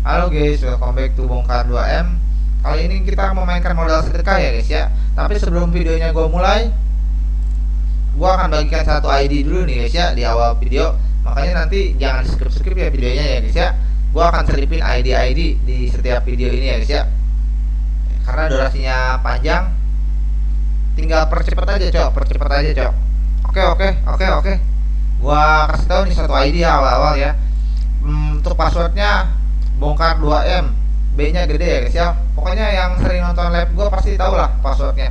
Halo guys, welcome back to Bongkar 2M Kali ini kita memainkan modal sedekah ya guys ya. Tapi sebelum videonya gue mulai Gue akan bagikan satu ID dulu nih guys ya Di awal video. Makanya nanti jangan skip-skip ya videonya ya guys ya. Gue akan selipin ID-ID di setiap video ini ya guys ya. Karena durasinya panjang. Tinggal percepat aja cok, percepat aja cok. Oke oke oke oke. Gua kasih tahu nih satu ID awal-awal ya. Hmm, Untuk passwordnya bongkar 2M B nya gede ya guys ya pokoknya yang sering nonton live gue pasti tahu lah passwordnya.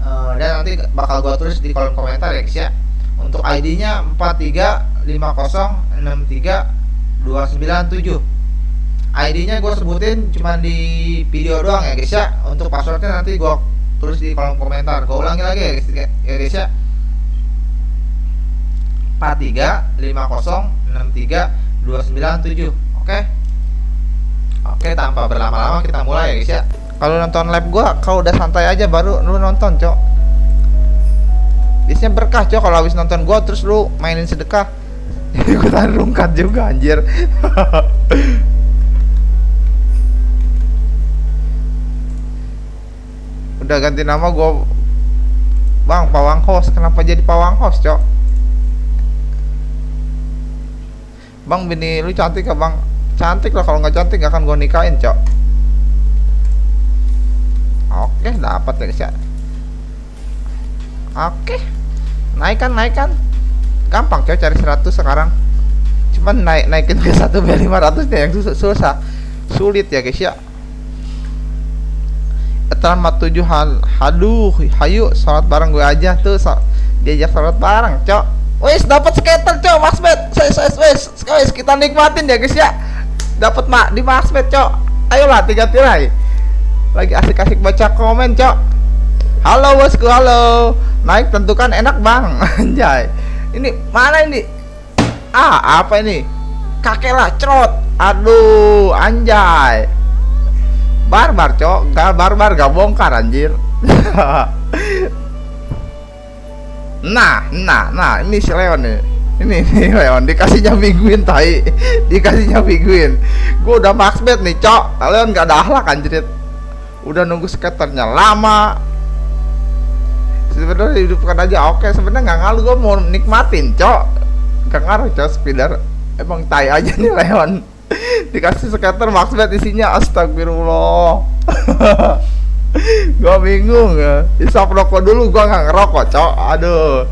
Uh, dan nanti bakal gue tulis di kolom komentar ya guys ya. Untuk ID nya 435063297 ID nya gue sebutin cuma di video doang ya guys ya. Untuk passwordnya nanti gue tulis di kolom komentar. Gue ulangi lagi ya guys ya guys ya. 435063297 oke? okay? Oke, tanpa berlama-lama kita mulai ya guys ya. Kalau nonton live gua, kalau udah santai aja baru lu nonton, Cok. Biasanya berkah, Cok, kalau habis nonton gua terus lu mainin sedekah. Ikutan rungkat juga anjir. udah ganti nama gua Bang, pawang host. Kenapa jadi pawang host, Cok? Bang, bini lu cantik ya, Bang? Cantik lah kalau nggak cantik gak akan gue nikahin cok. Oke dapat ya guys ya oke naikkan naikkan. Gampang cok cari 100 sekarang. Cuman naik naikin ke satu b 500 nya yang susah, susah. Sulit ya guys ya. Etalma 7 hal haduh hayu sholat bareng gue aja tuh so, diajak sholat bareng cok. Wes dapat skater cok masbet wes wes wes. Kita nikmatin ya guys ya dapat mak di maxmed cok. Ayolah tiga tirai lagi asik-asik baca komen cok. Halo bosku halo. Naik tentukan enak bang. Anjay. Ini mana ini? Ah apa ini? Kakek lah cerot. Aduh anjay. Barbar cok. Gak barbar gak bongkar anjir. Nah nah nah. Ini si Leon nih ini nih Leon dikasihnya mingguin tai. Dikasihnya mingguin gue udah max bet nih cok. Kalian gak ada ahlak anjir udah nunggu skaternya lama. Sebenarnya hidupkan aja oke. Sebenarnya nggak ngaruh gue mau nikmatin cok. Gak ngaruh cok speeder. Emang tai aja nih Leon. Dikasih skater max bet isinya astagfirullah. Gue bingung ya. Isap rokok dulu gue nggak ngerokok cok. Aduh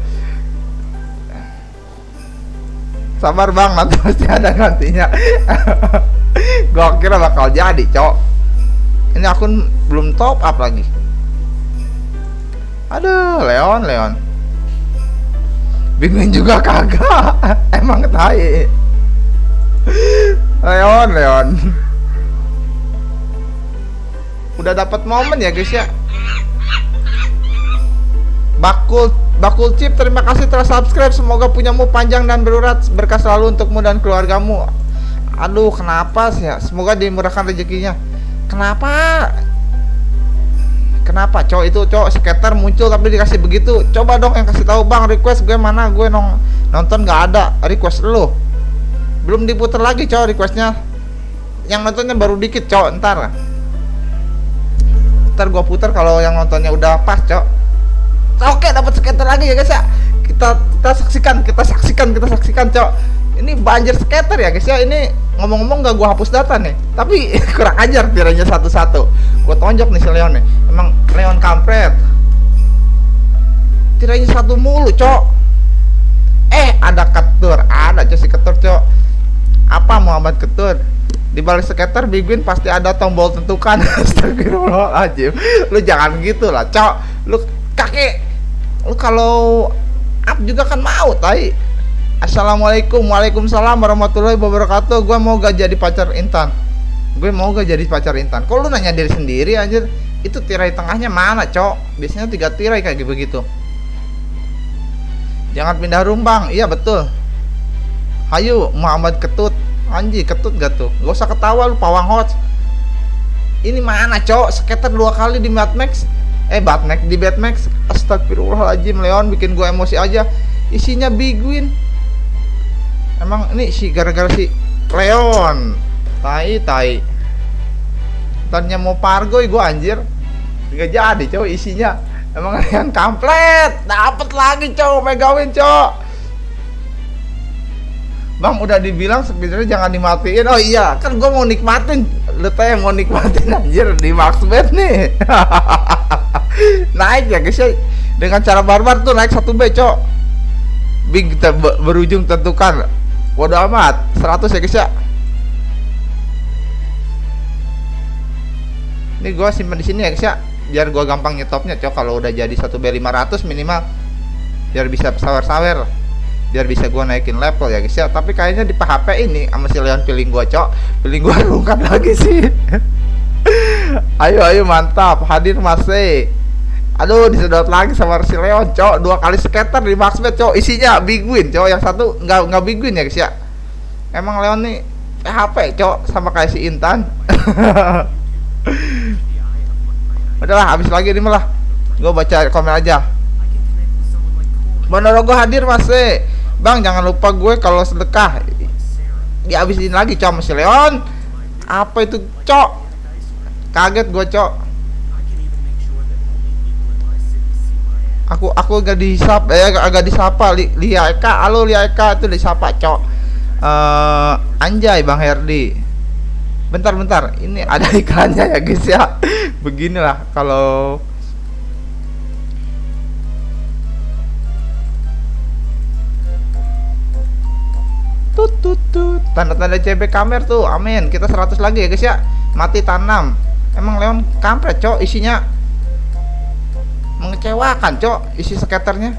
sabar bang. Nanti pasti ada gantinya. Gue kira bakal jadi cok. Ini akun belum top up lagi. Aduh Leon Leon. Bingung juga kagak. Emang tai. Leon Leon. Udah dapat momen ya guys ya bakul Bakul Chip, terima kasih telah subscribe. Semoga punyamu panjang dan berurat berkah selalu untukmu dan keluargamu. Aduh, kenapa sih ya? Semoga dimurahkan rezekinya. Kenapa? Kenapa cowok itu cowok skater muncul tapi dikasih begitu? Coba dong yang kasih tahu bang request gue mana gue nong nonton nggak ada request lu belum diputar lagi cowok requestnya yang nontonnya baru dikit cowok ntar ntar gue putar kalau yang nontonnya udah pas cowok oke dapat skater lagi ya guys ya. Kita kita saksikan kita saksikan kita saksikan cok. Ini banjir skater ya guys ya. Ini ngomong-ngomong gak gua hapus data nih. Tapi kurang ajar tiranya satu-satu. Gua tonjok nih si Leon nih. Emang Leon kampret. Tiranya satu mulu cok. Eh ada ketur ada cok si ketur cok. Apa Muhammad ketur? Di balik skater Big Win pasti ada tombol tentukan. Astagfirullahaladzim. Lu jangan gitu lah cok. Lu kakek lu kalau up juga kan mau tai. Assalamualaikum waalaikumsalam warahmatullahi wabarakatuh. Gue mau gak jadi pacar intan. Gue mau gak jadi pacar intan. Kok lu nanya diri sendiri anjir? Itu tirai tengahnya mana cok? Biasanya tiga tirai kayak begitu jangan pindah rumbang. Iya betul. Hayu Muhammad ketut. Anji ketut gak tuh? Gak usah ketawa lu pawang hot ini mana cok? Skater dua kali di Mad Max eh Batmax di Batmax astagfirullahaladzim Leon bikin gue emosi aja. Isinya Big Win emang ini si gara-gara si Leon. Tai tai. Tanya mau pargoy gue anjir. Nggak jadi cowok isinya. Emang yang kamplet. Dapat lagi cowok megawin cowok Bang udah dibilang sebenarnya jangan dimatiin. Oh iya kan gue mau nikmatin lu teh mau nikmatin anjir di Maxbet nih. Naik ya guys ya dengan cara barbar tuh naik satu B cok. Big berujung tentukan. Waduh amat. 100 ya guys ya. Ini gue simpan di sini ya guys ya. Biar gue gampang nyetopnya cok. Kalau udah jadi satu B 500 minimal. Biar bisa sawer-sawer biar bisa gue naikin level ya guys ya. Tapi kayaknya di PHP ini sama si Leon feeling gue cok. Feeling gue rungkat lagi sih. Ayo ayo mantap. Hadir masih aduh disedot lagi sama si Leon cok. Dua kali skater di maxbet cok. Isinya big win cok. Yang satu nggak nggak big win ya guys ya? Emang Leon nih PHP cok sama kayak si Intan. Udahlah habis lagi ini malah. Gue baca komen aja. Monorogo hadir masih Bang jangan lupa gue kalau sedekah dihabisin lagi cok si Leon. Apa itu cok? Kaget gue cok. Aku aku gak disapa eh agak disapa li, Lia Eka. Halo Lia Eka itu disapa cok. Uh, anjay Bang Herdi. Bentar bentar. Ini ada iklannya ya guys ya. Beginilah kalau tut tut tut. Tanda-tanda CB kamer tuh amin. Kita 100 lagi ya guys ya. Mati tanam. Emang Leon kampret cok isinya. Mengecewakan cok isi skaternya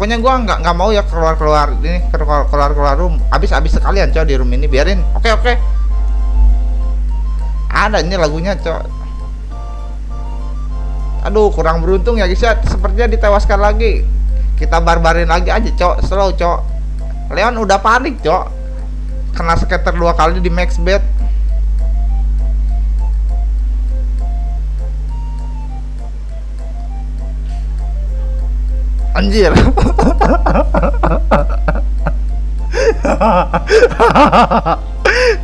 pokoknya gua nggak nggak mau ya keluar keluar ini keluar keluar keluar room. Habis habis sekalian cok di room ini. Biarin. Oke oke. Ada ini lagunya cok. Aduh kurang beruntung ya guys ya. Sepertinya ditewaskan lagi. Kita barbarin lagi aja cok. Slow cok Leon udah panik cok. Kena skater dua kali di max bet. Anjir.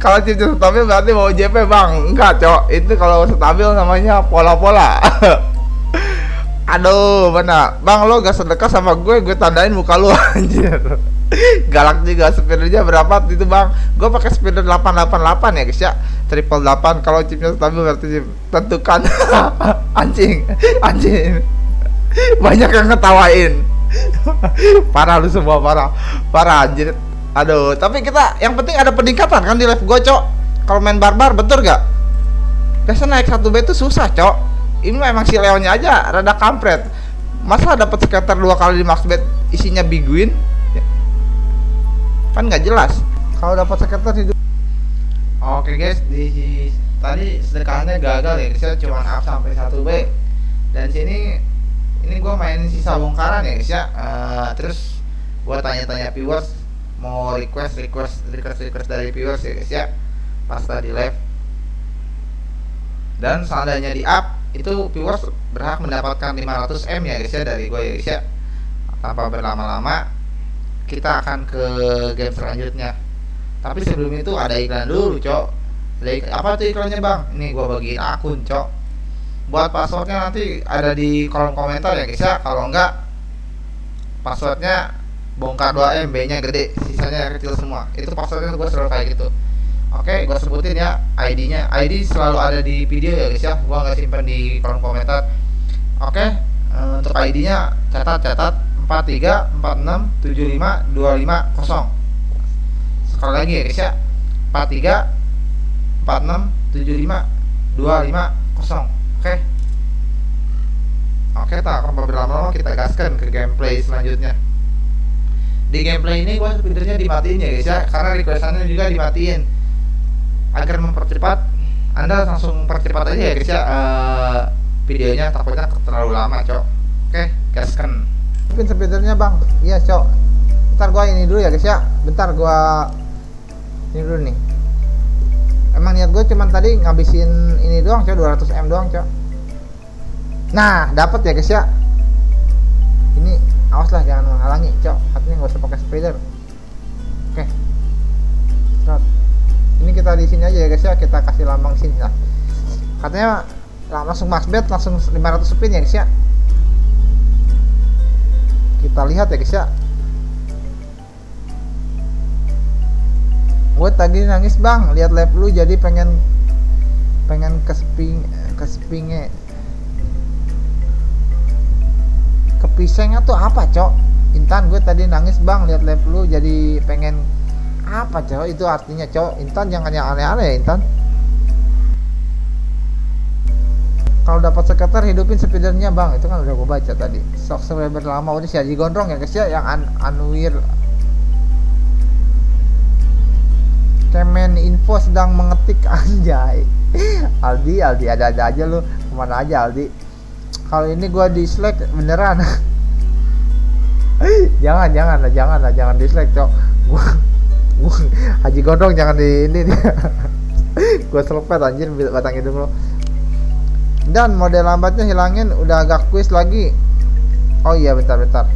Kalau cincin stabil berarti mau JP bang? Enggak cok. Itu kalau stabil namanya pola-pola. Aduh mana bang lo gak sedekah sama gue gue tandain muka lu anjir galak juga spinnernya berapa itu bang? Gue pakai spinner 888 ya guys ya. Triple 8 kalau chipnya stabil berarti tentukan. Anjing anjing. Banyak yang ngetawain. Parah lu semua parah. Parah anjir. Aduh tapi kita yang penting ada peningkatan kan di live gue cok. Kalau main barbar betul gak biasa naik satu B itu susah cok. Ini memang si Leonnya aja rada kampret. Masa dapat sekitar dua kali di max bet isinya big win kan nggak jelas. Kalau dapat sekitar hidup. Oke guys di tadi sedekahnya gagal ya. Saya cuma up sampai satu b. Dan sini ini gue main sisa bongkaran ya guys ya. Uh, terus gue tanya-tanya viewers mau request request request request dari viewers ya guys ya. Pas tadi live. Dan seandainya di up itu viewers berhak mendapatkan 500 m ya guys ya dari gue ya guys ya. Tanpa berlama-lama kita akan ke game selanjutnya. Tapi sebelum itu ada iklan dulu cok. Apa tuh iklannya bang? Ini gua bagiin akun cok. Buat passwordnya nanti ada di kolom komentar ya guys ya. Kalau enggak passwordnya bongkar 2 MB nya gede sisanya kecil semua. Itu passwordnya gua selalu kayak gitu. Oke gua sebutin ya ID nya ID selalu ada di video ya guys ya. Gua nggak simpan di kolom komentar. Oke eh, untuk ID nya catat catat 43467525 sekali lagi ya guys ya. 43467525 oke? Oke tak akan berlama-lama kita gaskan ke gameplay selanjutnya. Di gameplay ini gua speedernya dimatiin ya guys ya. Karena requestannya juga dimatiin. Agar mempercepat anda langsung percepat aja ya guys ya. Uh, videonya takutnya terlalu lama cok. Oke gaskan mungkin speedernya bang. Iya cok. Bentar gua ini dulu ya guys ya. Bentar gua ini dulu nih. Emang niat gue cuman tadi ngabisin ini doang cok. 200 m doang cok. Nah dapat ya guys ya. Ini awas lah jangan menghalangi cok. Artinya nggak usah pakai speeder oke. Okay. ini kita di sini aja ya guys ya. Kita kasih lambang sini lah. Katanya langsung max bet langsung 500 spin ya guys ya kita lihat ya guys ya. Gue tadi nangis bang. Lihat lab lu jadi pengen pengen ke sping ke kepisengnya tuh apa cok? Intan gue tadi nangis bang. Lihat lab lu jadi pengen apa cok? Itu artinya cok. Intan jangan yang aneh-aneh ya Intan kalau dapat sekitar hidupin speedernya bang. Itu kan udah gue baca tadi. Sok subscriber lama. Udah si Haji Gondrong ya guys ya yang an Anwir Kemen Info sedang mengetik anjay. Aldi Aldi ada-ada aja lu. Ke mana aja Aldi? Kalau ini gua dislike beneran. Jangan jangan lah jangan lah jangan dislike cok. Gua, gua Haji Gondrong jangan di ini. Gua selepet anjir batang hidung lo dan model lambatnya hilangin udah agak quiz lagi. Oh iya bentar bentar.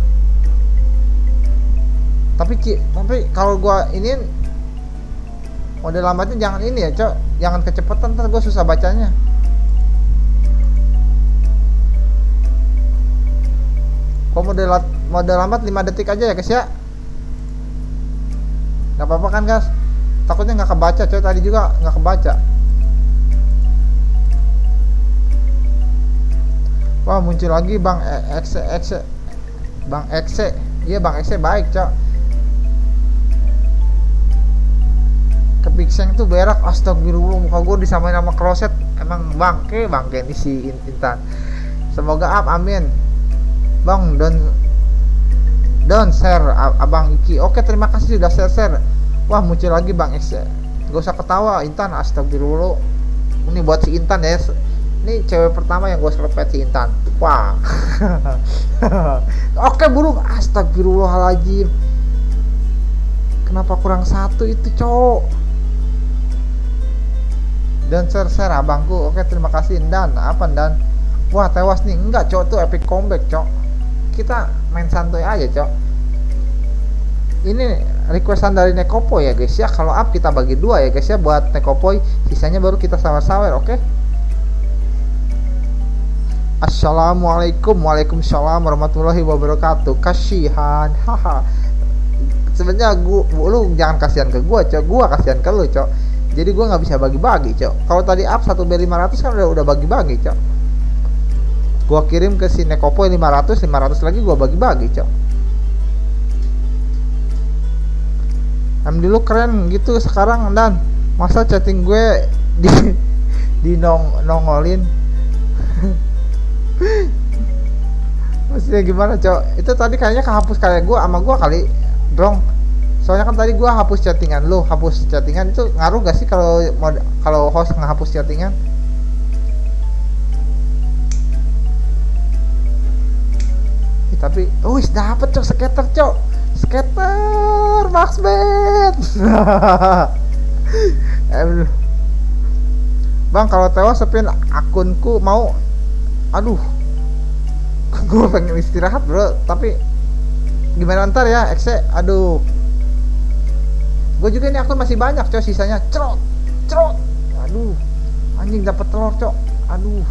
Tapi tapi kalau gua ini model lambatnya jangan ini ya cok. Jangan kecepatan ntar gue susah bacanya. Kok model model lambat 5 detik aja ya guys ya? Nggak apa-apa kan guys? Takutnya nggak kebaca cok. Tadi juga nggak kebaca wah muncul lagi bang X X bang X iya bang X baik cok kepikseng tuh berak astagfirullah muka gue disamain sama kloset. Emang bangke bangke ini si Intan. Semoga up amin. Bang don don share abang Iki. Oke terima kasih sudah share share wah muncul lagi bang X gak usah ketawa Intan astagfirullah. Ini buat si Intan ya ini cewek pertama yang gue serpet si Intan. Wah. Oke burung. Astagfirullahaladzim. Kenapa kurang satu itu cowok? Dan share share abangku. Oke terima kasih dan apa dan wah tewas nih. Enggak cok tuh epic comeback cok kita main santuy aja cok ini requestan dari Nekopo ya guys. Ya kalau up kita bagi dua ya guys ya. Buat Nekopoy sisanya baru kita sawer-sawer oke? okay? Assalamualaikum. Waalaikumsalam warahmatullahi wabarakatuh. Kasihan. Haha. Sebenarnya gua lu jangan kasihan ke gua cok. Gua kasihan ke lu cok. Jadi gue nggak bisa bagi-bagi cok. Kalau tadi up 1 b 500 kan udah udah bagi-bagi cok. Gue kirim ke si Nekopoy 500 500 lagi gue bagi-bagi cok. Em dulu keren gitu sekarang dan. Masa chatting gue di di nong nongolin maksudnya gimana cok? Itu tadi kayaknya kehapus kayak gue sama gue kali dong. Soalnya kan tadi gua hapus chattingan lo hapus chattingan itu ngaruh gak sih kalau kalau host ngehapus chattingan? Eh, tapi oh wis dapet cok skater cok. Skater max bet. Bang kalau tewas sepin akunku mau aduh. Gue pengen istirahat bro. Tapi gimana ntar ya exe aduh. Gue juga ini akun masih banyak cok sisanya. Cerot cerot. Aduh. Anjing dapat telur cok. Aduh.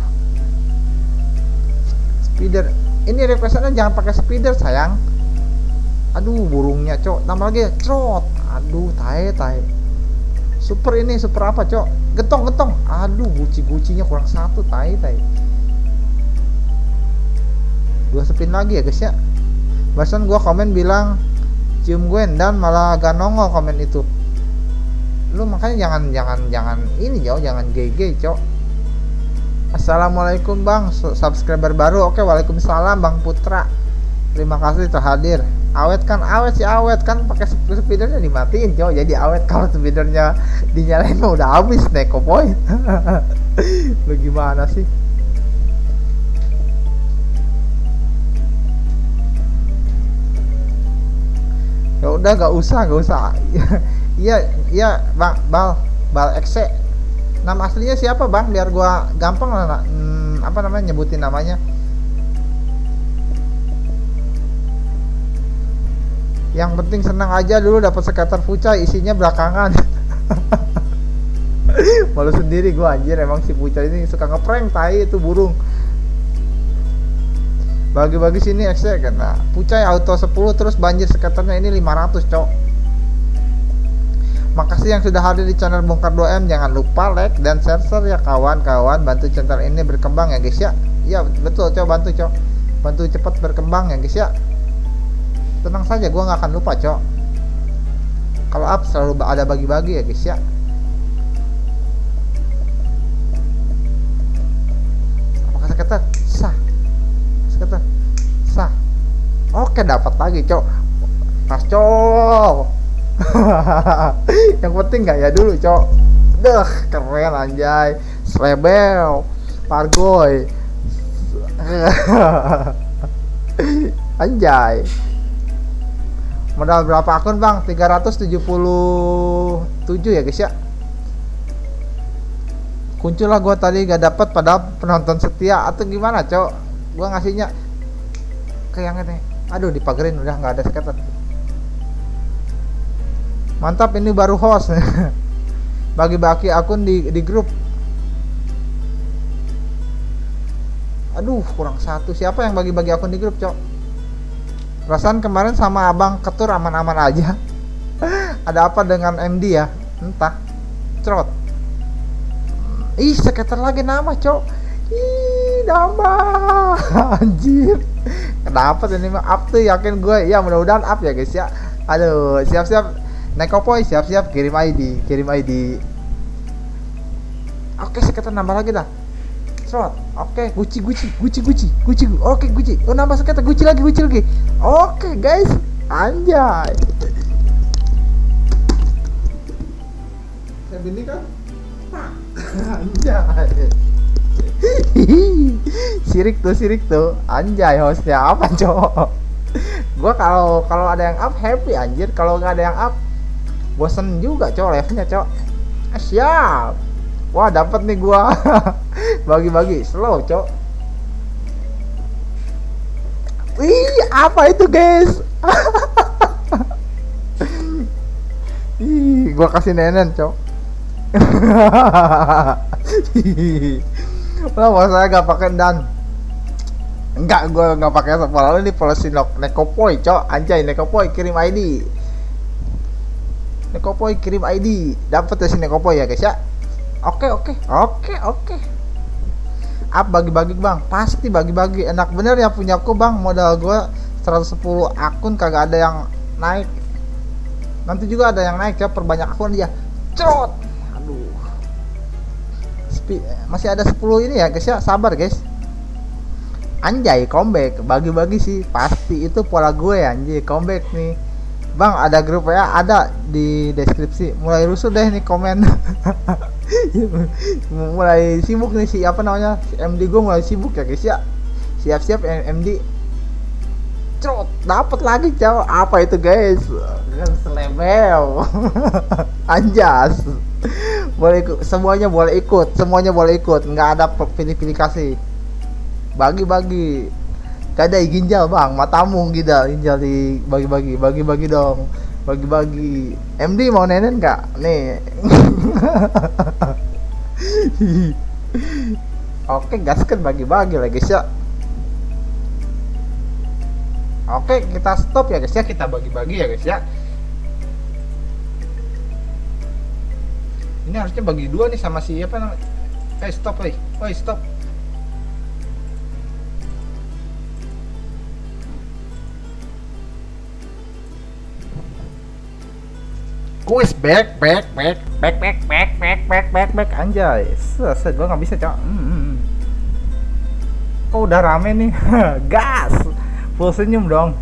Speeder. Ini requestannya jangan pakai speeder sayang. Aduh burungnya cok. Nama lagi cerot. Aduh tae tae super ini super apa cok? Getong getong. Aduh guci gucinya kurang satu tae tae dua spin lagi ya guys ya. Barusan gua komen bilang cium gue dan malah gak nongol komen itu. Lu makanya jangan jangan jangan ini jauh jangan GG cok Assalamualaikum bang subscriber baru. Oke waalaikumsalam bang Putra. Terima kasih terhadir awet kan awet sih awet. Kan pakai speedernya dimatiin cok jadi awet kalau speedernya dinyalain udah habis neko boy. Lu gimana sih ya udah gak usah gak usah. Iya iya bang bal bal exe nama aslinya siapa bang? Biar gua gampang lah hmm, apa namanya nyebutin namanya. Yang penting senang aja dulu dapat skater fuca isinya belakangan. Malu sendiri gua anjir emang si Puca ini suka ngeprank tai itu burung bagi-bagi sini kan nah Pucai auto 10 terus banjir skaternya ini 500 cok. Makasih yang sudah hadir di channel bongkar 2M jangan lupa like dan share, share ya kawan-kawan. Bantu channel ini berkembang ya guys ya. Iya betul cok. Bantu cok. Bantu cepat berkembang ya guys ya. Tenang saja gua nggak akan lupa cok. Kalau up selalu ada bagi-bagi ya guys ya. Apakah skater skater sah oke dapat lagi cok. Pas cok. Yang penting nggak ya dulu cok. Deh keren anjay. Srebel Pargoy. Anjay. Modal berapa akun bang? 377 ya guys ya? Kuncul lah gua tadi gak dapat pada penonton setia. Atau gimana cok gua ngasihnya ke yang ini. Aduh dipagerin udah nggak ada skater mantap ini baru host. Bagi-bagi akun di, di grup. Aduh kurang satu. Siapa yang bagi-bagi akun di grup cok? Perasaan kemarin sama abang ketur aman-aman aja. Ada apa dengan MD ya? Entah. Cerot. Ih sekitar lagi nama cok. Ih nama anjir kenapa ini mah up tuh yakin gue ya mudah-mudahan up ya guys ya aduh siap-siap Nekopoy siap-siap kirim ID, kirim ID. Oke, sekitar nambah lagi dah. Slot. Oke, Gucci Gucci, Gucci Gucci, Gucci. Oke, Gucci. Oh, nambah sekitar Gucci lagi, Gucci lagi. Oke, guys. Anjay. Saya ini kan? Anjay. sirik tuh, sirik tuh. Anjay hostnya apa, cowok? gua kalau kalau ada yang up happy anjir, kalau nggak ada yang up bosen juga cowok levelnya cowok. Ah, siap. Wah dapat nih gua. Bagi-bagi. Slow cowok. Wih apa itu guys? Ih gua kasih nenen cowok lah saya gak pakai dan. Enggak gua nggak pakai apa lalu ini polisi nekopoy cok. Anjay nekopoy kirim ID Nekopoy kirim ID dapat dari Nekopoy ya guys ya? Oke oke. Oke oke. Up bagi-bagi bang. Pasti bagi-bagi. Enak bener ya punya aku bang. Modal gue 110 akun kagak ada yang naik. Nanti juga ada yang naik ya. Perbanyak akun dia. Cot, masih ada 10 ini ya guys ya sabar guys anjay comeback bagi-bagi sih pasti itu pola gue anjay comeback nih Bang, ada grup ya, ada di deskripsi. Mulai rusuh deh nih komen. mulai sibuk nih si apa namanya? Si MD gue mulai sibuk ya guys ya. Siap-siap MD. Trot, dapat lagi cow. Apa itu guys? Kan selebel. Anjas. Boleh ikut, semuanya boleh ikut, semuanya boleh ikut. Nggak ada pilih-pilih kasih. Bagi-bagi kadai ginjal bang. Matamu ginjal ginjal di bagi-bagi. Bagi-bagi dong. Bagi-bagi. MD mau nenen nggak? Nih. Oke gaskan bagi-bagi lah guys ya. Oke kita stop ya guys ya. Kita bagi-bagi ya guys ya ini harusnya bagi dua nih sama siapa namanya eh stop eh oh stop Kuis back back back back back back back back back back anjay. Set gua nggak bisa, Cok. Hmm. Oh, udah rame nih. Gas. Full senyum dong.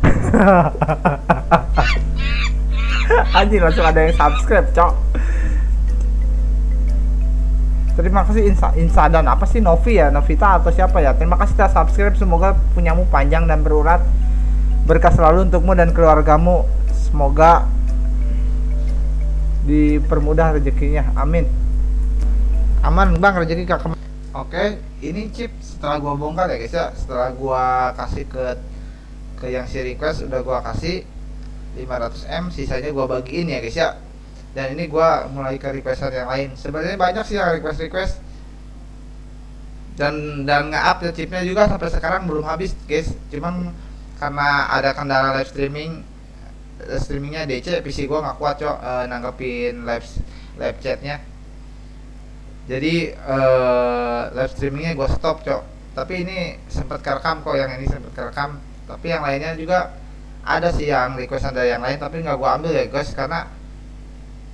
Anjir langsung ada yang subscribe, Cok. Terima kasih Insa, Insa dan apa sih Novi ya, Novita atau siapa ya? Terima kasih telah subscribe. Semoga punyamu panjang dan berurat. Berkah selalu untukmu dan keluargamu. Semoga dipermudah rezekinya. Amin. Aman bang rezeki kakak oke ini chip setelah gua bongkar ya guys ya. Setelah gua kasih ke ke yang si request udah gua kasih 500M sisanya gua bagiin ya guys ya. Dan ini gua mulai ke requestan yang lain. Sebenarnya banyak sih yang request request dan dan nge-up ya chipnya juga sampai sekarang belum habis guys. Cuman karena ada kendala live streaming live streamingnya DC PC gua nggak kuat cok eh, nanggepin live live chatnya. Jadi eh, live streamingnya gua stop cok. Tapi ini sempat kerekam kok yang ini sempat kerekam. Tapi yang lainnya juga ada sih yang requestan dari yang lain tapi nggak gua ambil ya guys karena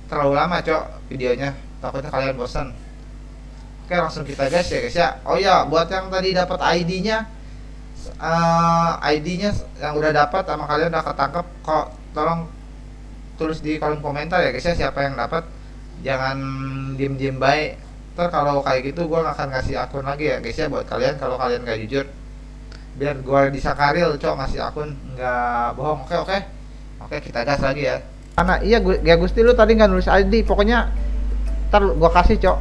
terlalu lama cok videonya. Takutnya kalian bosan oke langsung kita gas ya guys ya. Oh ya buat yang tadi dapat ID-nya eh, ID-nya yang udah dapat sama kalian udah ketangkep kok tolong tulis di kolom komentar ya guys ya siapa yang dapat jangan diem-diem baik. Ntar kalau kayak gitu nggak akan ngasih akun lagi ya guys ya buat kalian kalau kalian nggak jujur biar gua bisa karil cok ngasih akun nggak bohong oke oke oke kita gas lagi ya Karena iya gu- ya Gusti lu tadi nggak nulis ID, pokoknya ntar gua kasih, Cok.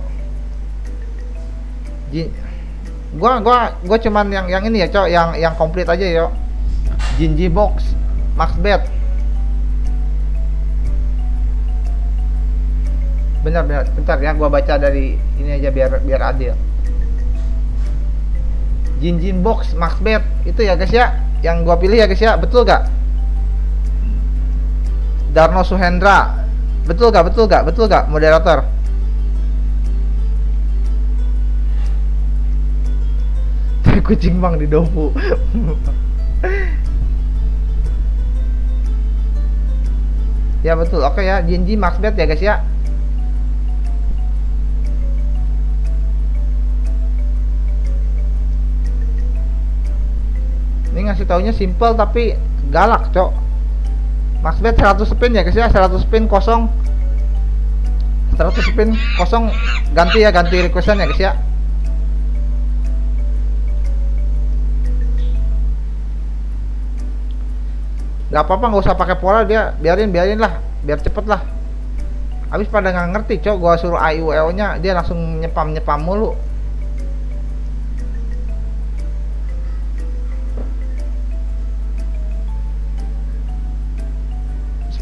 Ji gua gua gua cuman yang yang ini ya, Cok, yang yang komplit aja, yo. Jinji box max bet. Benar benar, bentar ya gua baca dari ini aja biar biar adil. Jinjin box max bet itu ya guys ya, yang gua pilih ya guys ya, betul gak? Darno Suhendra. Betul gak? Betul gak? Betul gak? Moderator. Kucing bang di dofu. ya betul. Oke ya, Jinji Max Bet ya guys ya. Ini ngasih taunya simple tapi galak, Cok. Max bet 100 spin ya guys ya? 100 spin kosong. 100 spin kosong ganti ya ganti requestan ya guys ya? Nggak apa-apa nggak usah pakai pola dia biarin biarin lah biar cepet lah. Habis pada nggak ngerti cok gua suruh AIUEO nya dia langsung nyepam nyepam mulu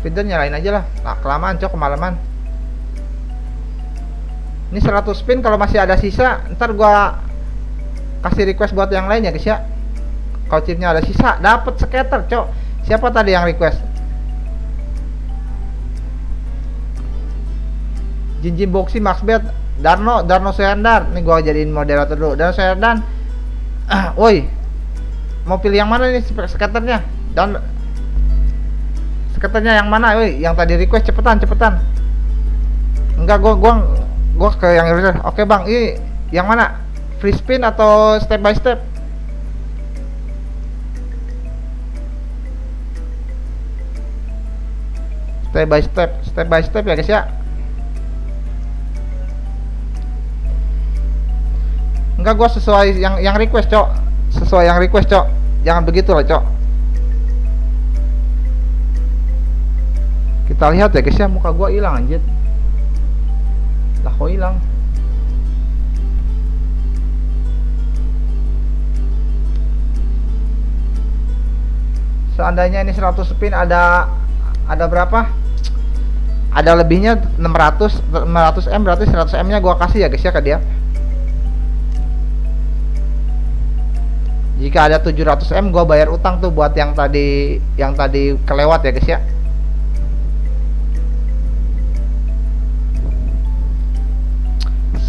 speeder nyalain aja lah. Nah, kelamaan cok kemalaman. Ini 100 spin kalau masih ada sisa ntar gua kasih request buat yang lain ya guys ya. Kalau chipnya ada sisa dapat scatter cok. Siapa tadi yang request? Jinjin Boxy Max Bet Darno Darno Suhendar nih gua jadiin moderator dulu. Darno Suhendan ah, woi mau pilih yang mana nih scatternya? Dan Katanya yang mana, woi? Yang tadi request cepetan, cepetan. Enggak, gua gua gua ke yang request. Oke, Bang. Ini yang mana? Free spin atau step by step? Step by step, step by step ya, guys ya. Enggak, gua sesuai yang yang request, Cok. Sesuai yang request, Cok. Jangan begitu lah, Cok. Kita lihat ya guys ya muka gua hilang anjir. Lah kok hilang? Seandainya ini 100 spin ada ada berapa? Ada lebihnya 600 500 M berarti 100 M nya gua kasih ya guys ya ke dia. Jika ada 700 M gua bayar utang tuh buat yang tadi yang tadi kelewat ya guys ya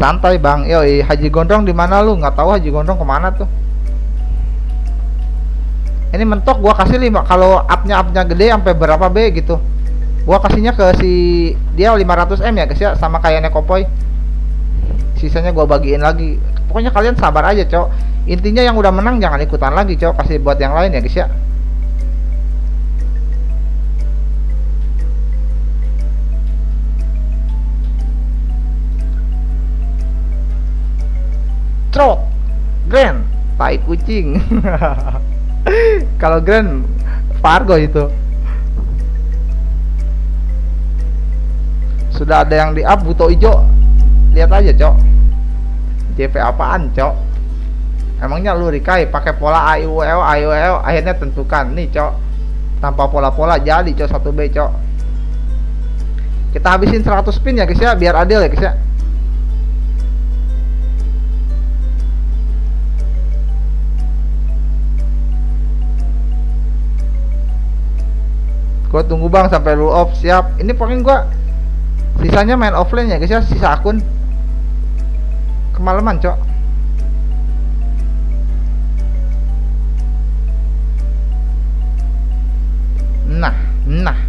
santai bang. Yoi Haji Gondrong di mana lu? Nggak tahu Haji Gondrong ke mana tuh. Ini mentok gua kasih lima. Kalau upnya upnya gede sampai berapa B gitu. Gua kasihnya ke si dia 500 M ya guys ya sama kayak Nekopoy. Sisanya gua bagiin lagi. Pokoknya kalian sabar aja cok. Intinya yang udah menang jangan ikutan lagi cok. Kasih buat yang lain ya guys ya trot grand tai kucing. Kalau grand Fargo itu. Sudah ada yang di up buto hijau lihat aja cok. JP apaan cok? Emangnya lu Rikai pakai pola AIUL AIUL akhirnya tentukan. Nih cok. Tanpa pola-pola jadi cok satu B cok. Kita habisin 100 spin ya guys ya biar adil ya guys ya gua tunggu bang sampai lu off siap. Ini pokoknya gua sisanya main offline ya guys ya sisa akun. Kemalaman cok. Nah nah.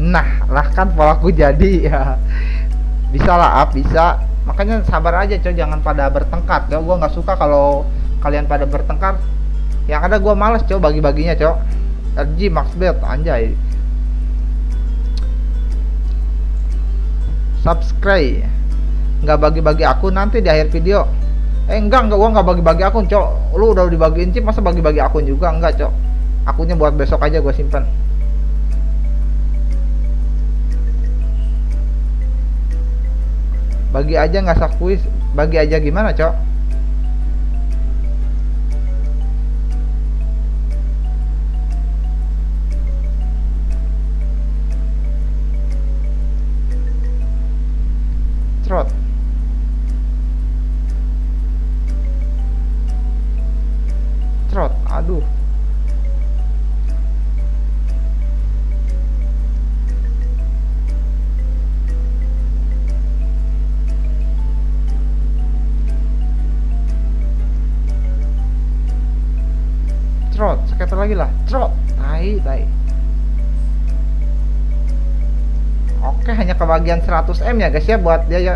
Nah lah kan polaku jadi ya. Bisa lah up bisa. Makanya sabar aja coy jangan pada bertengkar. Coy gua nggak suka kalau kalian pada bertengkar yang ada gua males coy bagi-baginya coy RG Max Bet anjay. Subscribe. Nggak bagi-bagi aku nanti di akhir video. Eh enggak enggak gua nggak bagi-bagi akun cok. Lu udah dibagiin chip masa bagi-bagi akun juga? Enggak cok. Akunnya buat besok aja gua simpan bagi aja nggak sakuis bagi aja gimana cok hanya kebagian 100 m ya guys ya buat dia ya.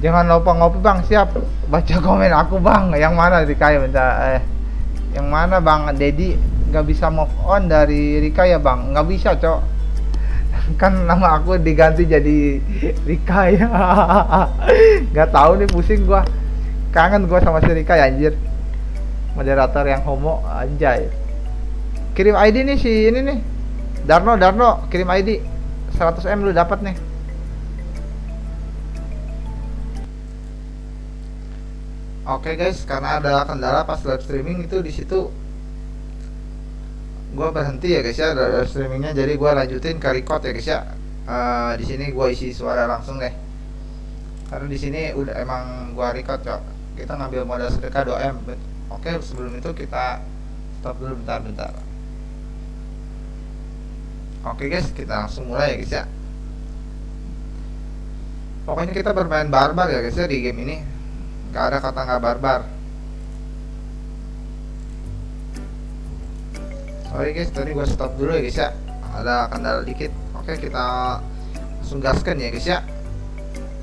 Jangan lupa ngopi bang. Siap. Baca komen aku bang. Yang mana Rika ya bentar. Eh yang mana bang? Dedi nggak bisa move on dari Rika ya bang? Nggak bisa cok. Kan nama aku diganti jadi Rika ya. Nggak tahu nih pusing gua. Kangen gua sama si Rika ya anjir. Moderator yang homo anjay. Kirim ID nih si ini nih Darno Darno kirim ID 100 M lu dapat nih. Oke guys, karena ada kendala pas live streaming itu di situ gua berhenti ya guys ya dari streamingnya. Jadi gua lanjutin ke record ya guys ya. Eh, di sini gua isi suara langsung deh. Karena di sini udah emang gua record cok. Kita ngambil modal sedekah 2M oke sebelum itu kita stop dulu bentar bentar oke guys kita langsung mulai ya guys ya. Pokoknya kita bermain barbar ya guys ya di game ini. Nggak ada kata nggak barbar. Sorry guys tadi gua stop dulu ya guys ya. Ada kendala dikit. Oke kita langsung gaskan ya guys ya.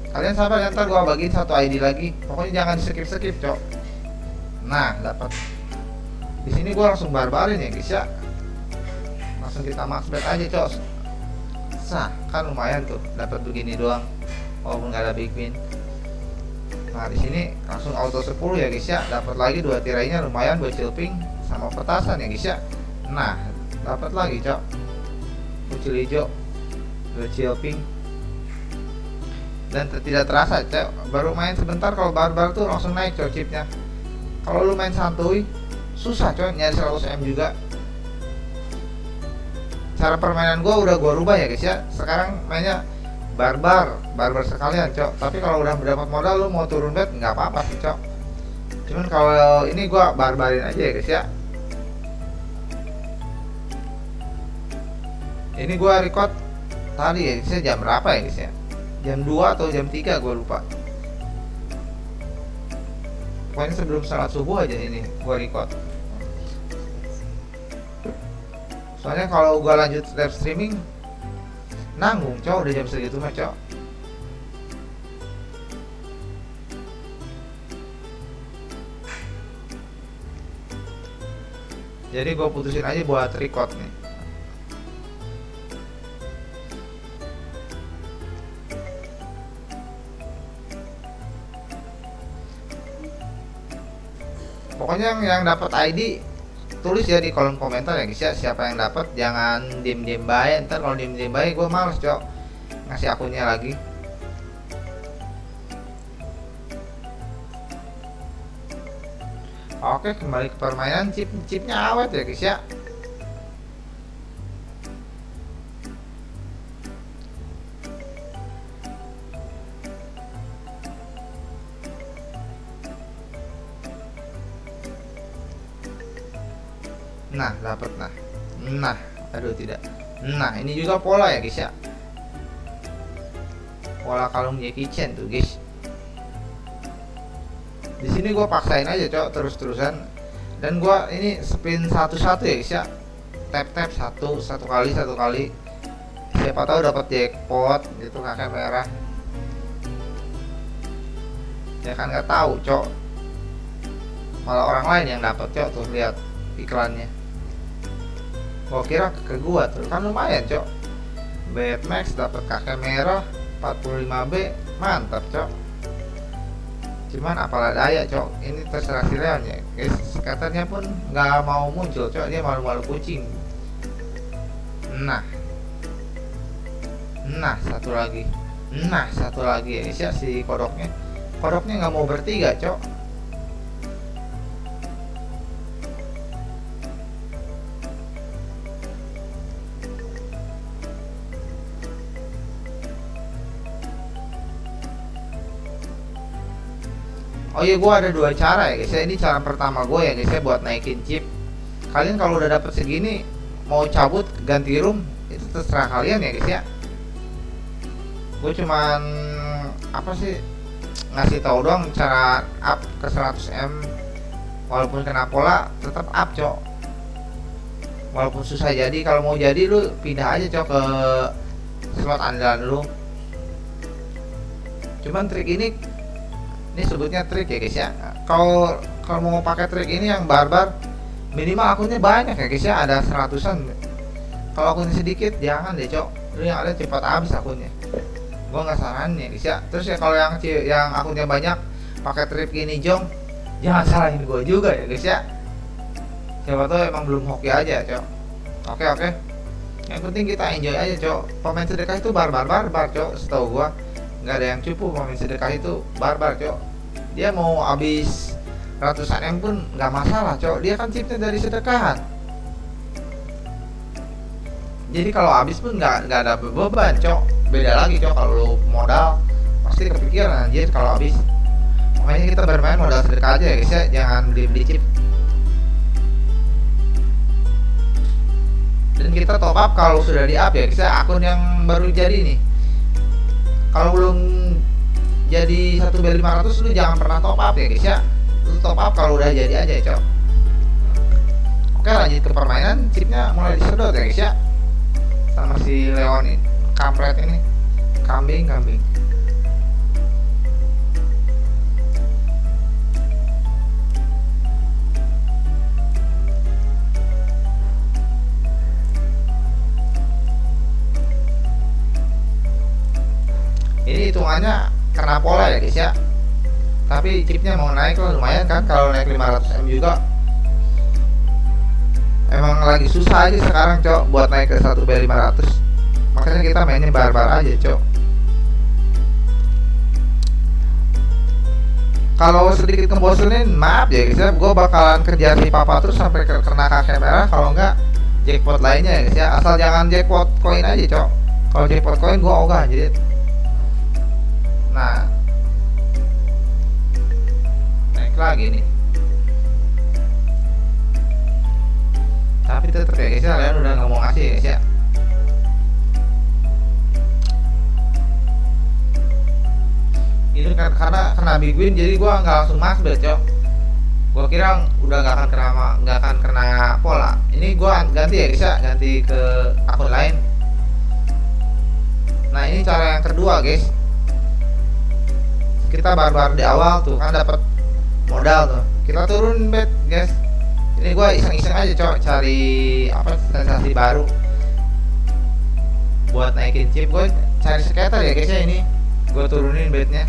Kalian sabar ya ntar gua bagiin satu ID lagi. Pokoknya jangan di skip skip cok. Nah dapat di sini gua langsung barbarin ya guys ya langsung kita max bet aja cok sah kan lumayan tuh dapat begini doang walaupun nggak ada big win Nah di sini langsung auto 10 ya guys ya. Dapat lagi dua tirainya lumayan buat chilping sama petasan ya guys ya. Nah dapat lagi cok. Kucil hijau, dua chilping. Dan tidak terasa cok. Baru main sebentar kalau barbar tuh langsung naik cok chipnya. Kalau lu main santuy susah cok nyari 100 m juga. Cara permainan gua udah gua rubah ya guys ya. Sekarang mainnya barbar barbar sekalian cok. Tapi kalau udah mendapat modal lu mau turun bet nggak apa-apa sih cok. Cuman kalau ini gua barbarin aja ya guys ya. Ini gua record tadi ya guys ya jam berapa ya guys ya? Jam 2 atau jam 3 gua lupa. Pokoknya sebelum salat subuh aja ini gua record soalnya kalau gua lanjut live streaming nanggung cowok udah jam segitu mah cowok jadi gue putusin aja buat record nih. Pokoknya yang, yang dapat ID tulis ya di kolom komentar ya guys ya. Siapa yang dapat jangan diem diem baik. Ntar kalau diem diem baik gue males cok. Ngasih akunnya lagi. Oke kembali ke permainan. Chip chipnya awet ya guys ya nah dapat nah. Nah aduh tidak. Nah ini juga pola ya guys ya. Pola kalung Jackie Chan tuh guys. Di sini gue paksain aja cok terus-terusan. Dan gue ini spin satu-satu ya guys ya. Tap tap satu satu kali satu kali. Siapa tahu dapat jackpot gitu kakek merah. Ya kan nggak tahu cok. Malah orang lain yang dapat cok tuh lihat iklannya gua kira ke gua tuh. Kan lumayan cok. Batmax dapat kakek merah 45B mantap cok. Cuman apalah daya cok. Ini terserah si Leon ya. Guys katanya pun nggak mau muncul cok. Dia malu-malu kucing. Nah. Nah satu lagi. Nah satu lagi. Ya si kodoknya? Kodoknya nggak mau bertiga cok Oh iya gue ada dua cara ya guys. Ya Ini cara pertama gue ya guys ya buat naikin chip. Kalian kalau udah dapet segini Mau cabut ganti room Itu terserah kalian ya guys ya. Gue cuman Apa sih Ngasih tahu doang cara up ke 100M Walaupun kena pola tetap up cok. Walaupun susah jadi Kalau mau jadi lu pindah aja cok ke Slot andalan lu. Cuman trik ini ini sebutnya trik ya guys ya. Kalau kalau mau pakai trik ini yang barbar minimal akunnya banyak ya guys ya. Ada seratusan. Kalau akunnya sedikit jangan deh cok. Lu yang ada cepat habis akunnya. Gua nggak saranin ya guys ya. Terus ya kalau yang yang akunnya banyak pakai trik ini jong jangan salahin gua juga ya guys ya. Siapa tahu emang belum hoki aja cok. Oke oke. Yang penting kita enjoy aja cok. Pemain sedekah itu barbar barbar cok setahu gua nggak ada yang cupu pemain sedekah itu barbar cok. Dia mau habis ratusan m pun nggak masalah cok. Dia kan chipnya dari sedekahan. Jadi kalau habis pun nggak nggak ada beban cok. Beda lagi cok. Kalau lu modal pasti kepikiran. Anjir kalau habis makanya kita bermain modal sedekah aja ya guys ya. Jangan beli beli chip. Dan kita top up kalau sudah di up ya guys ya. Akun yang baru jadi nih kalau belum jadi satu B 500 lu jangan pernah top up ya guys ya. Lu top up kalau udah jadi aja ya cok. Oke lanjut ke permainan. Chipnya mulai disedot ya guys ya. Sama si Leon ini kampret ini. Kambing kambing ini hitungannya kena pola ya guys ya. Tapi chipnya mau naik lah lumayan kan kalau naik 500M juga. Emang lagi susah aja sekarang cok buat naik ke 1B500 makanya kita mainnya barbar aja cok. Kalau sedikit ngebosenin maaf ya guys ya. Gue bakalan kerja si papa terus sampai kena kakek merah. Kalau enggak jackpot lainnya ya guys ya. Asal jangan jackpot koin aja cok. Kalau jackpot koin gue ogah jadi nah. Naik lagi nih. Tapi tetap ya guys ya kalian udah nggak mau ngasih ya guys ya. Ini kan karena kena big win jadi gua nggak langsung masuk cok. Gua kira udah nggak akan kena nggak akan kena pola. Ini gua ganti ya guys ya ganti ke akun lain. Nah ini cara yang kedua guys kita baru-baru di awal tuh kan dapat modal tuh. Kita turun bet guys. Ini gue iseng-iseng aja coba cari apa sensasi baru. Buat naikin chip gue cari skater ya guys ya ini. Gue turunin bednya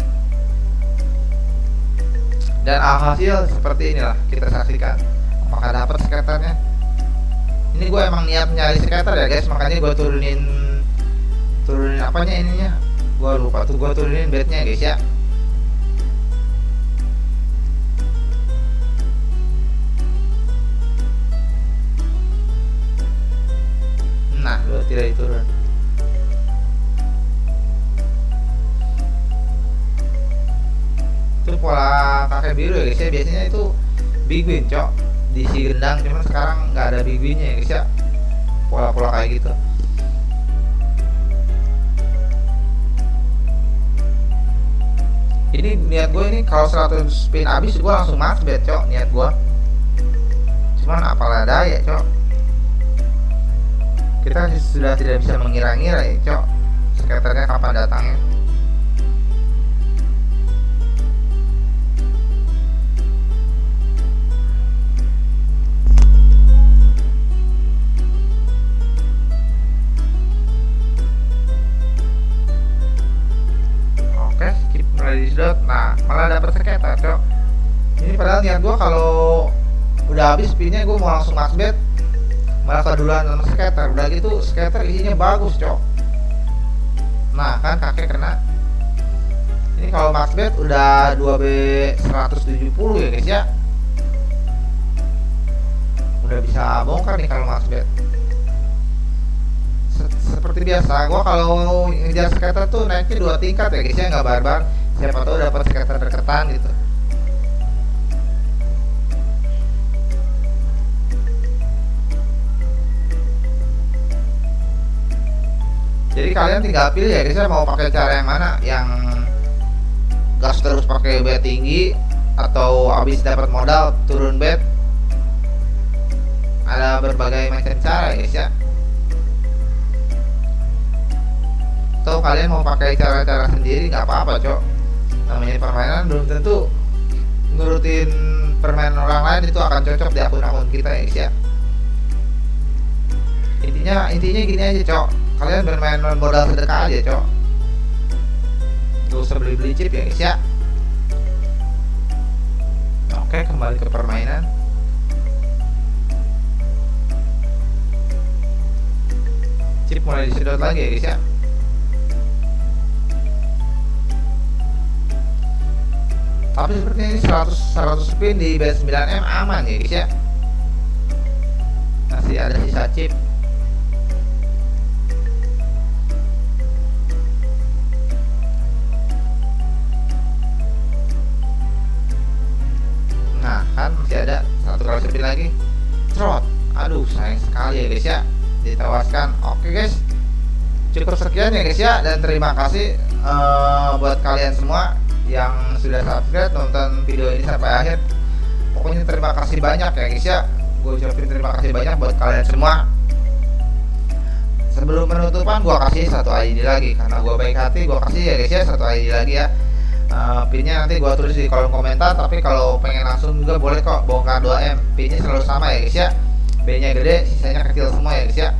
dan alhasil seperti inilah kita saksikan. Apakah dapat skaternya? Ini gue emang niat nyari skater ya guys. Makanya gue turunin turunin apanya ininya? Gue lupa tuh gue turunin bednya guys ya tidak diturun. Itu pola kakek biru ya guys ya. Biasanya itu big win cok di si gendang. Cuman sekarang nggak ada big winnya ya guys ya. Pola-pola kayak gitu. Ini niat gue ini kalau 100 spin habis gue langsung max bet cok niat gue cuman apalah daya cok kita sudah tidak bisa mengira-ngira ya cok skaternya kapan datangnya? Oke skip mulai disedot nah malah dapat skater cok. Ini padahal niat gua kalau udah habis spinnya gua mau langsung max bet malah keduluan sama skater. Udah gitu skater isinya bagus cok. Nah kan kakek kena. Ini kalau max bet udah 2B 170 ya guys ya. Udah bisa bongkar nih kalau max bet Se- seperti biasa gua kalau ngejar skater tuh naiknya dua tingkat ya guys ya. Nggak barbar. Siapa tahu dapat skater deketan gitu jadi kalian tinggal pilih ya guys mau pakai cara yang mana? Yang gas terus pakai bet tinggi atau habis dapat modal turun bet ada berbagai macam cara ya guys ya. Atau kalian mau pakai cara-cara sendiri nggak apa-apa cok. Namanya permainan belum tentu nurutin permainan orang lain itu akan cocok di akun-akun kita ya guys ya. Intinya intinya gini aja cok kalian bermain modal sedekah aja cok. Gak usah beli beli chip ya guys ya. Oke kembali ke permainan. Chip mulai disedot lagi ya guys ya. Tapi sepertinya ini 100 100 spin di base 9M aman ya guys ya. Masih ada sisa chip nah kan masih ada satu kali spin lagi. Trot. Aduh sayang sekali ya guys ya. Ditewaskan oke guys. Cukup sekian ya guys ya. Dan terima kasih eh, buat kalian semua yang sudah subscribe nonton video ini sampai akhir. Pokoknya terima kasih banyak ya guys ya. Gue ucapin terima kasih banyak buat kalian semua. Sebelum penutupan gue kasih satu ID lagi. Karena gue baik hati gue kasih ya guys ya satu ID lagi ya Uh, pinnya nanti gua tulis di kolom komentar tapi kalau pengen langsung juga boleh kok bongkar 2M pinnya selalu sama ya guys ya? B nya gede sisanya kecil semua ya guys ya?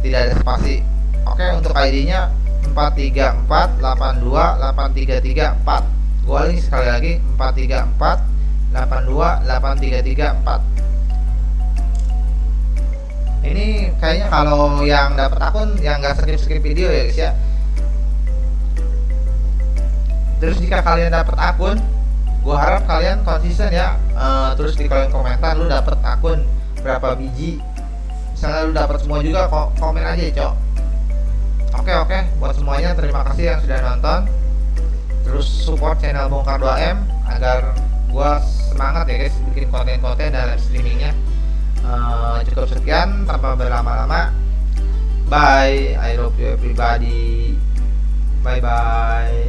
Tidak ada spasi. Oke untuk ID nya 434828334 gua ulangi sekali lagi 434828334 ini kayaknya kalau yang dapat akun yang nggak skip skip video ya guys ya terus jika kalian dapat akun gua harap kalian konsisten ya. Eh, terus di kolom komentar lu dapat akun berapa biji. Misalnya lu dapat semua juga ko- komen aja cok. Oke oke. Buat semuanya terima kasih yang sudah nonton. Terus support channel bongkar 2M agar gua semangat ya guys bikin konten-konten dalam streamingnya. Eh, cukup sekian tanpa berlama-lama. Bye. I love you everybody. Bye bye